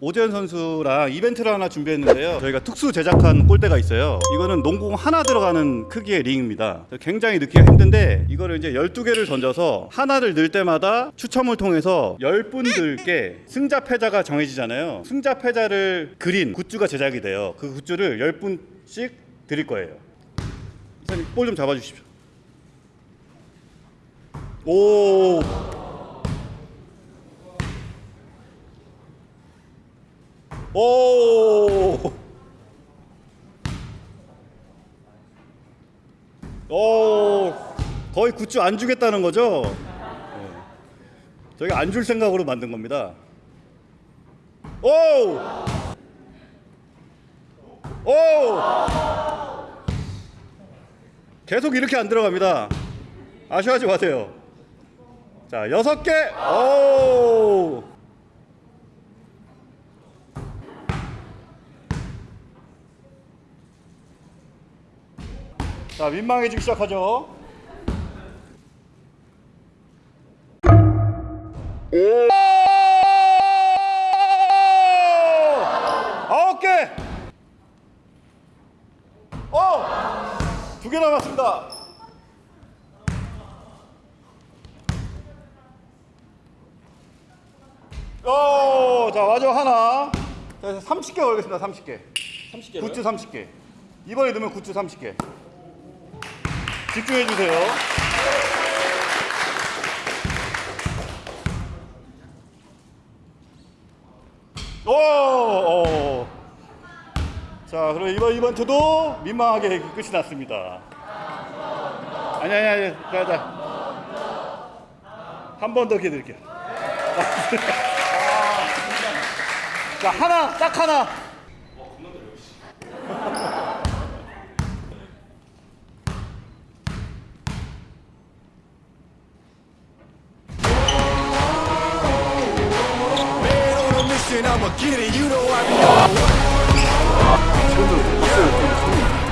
오재현 선수랑 이벤트를 하나 준비했는데요. 저희가 특수 제작한 골대가 있어요. 이거는 농공 하나 들어가는 크기의 링입니다. 굉장히 넣기가 힘든데 이거를 이제 12개를 던져서 하나를 넣을 때마다 추첨을 통해서 10분들께 승자 패자가 정해지잖아요. 승자 패자를 그린 굿즈가 제작이 돼요. 그 굿즈를 10분씩 드릴 거예요. 이사님 볼 좀 잡아 주십시오. 오! 오! 오! 거의 굿즈 안 주겠다는 거죠? 네. 저희가 안 줄 생각으로 만든 겁니다. 오! 오! 계속 이렇게 안 들어갑니다. 아쉬워하지 마세요. 자, 여섯 개. 오! 자, 민망해지기 시작하죠. 오! 아홉 개. 어! 두 개 남았습니다. 오! 자, 마지막 하나. 자, 30개 걸겠습니다. 30개. 30개로 굿즈 30개. 이번에 넣으면 굿즈 30개. 집중해 주세요. 오, 오. 자, 그럼 이번 이벤트도 민망하게 끝이 났습니다. 아니 아니 아니, 자, 자. 한 번 더 기회 드릴게요. 자, 하나, 딱 하나. On a mission, I'ma get it. You know I be on.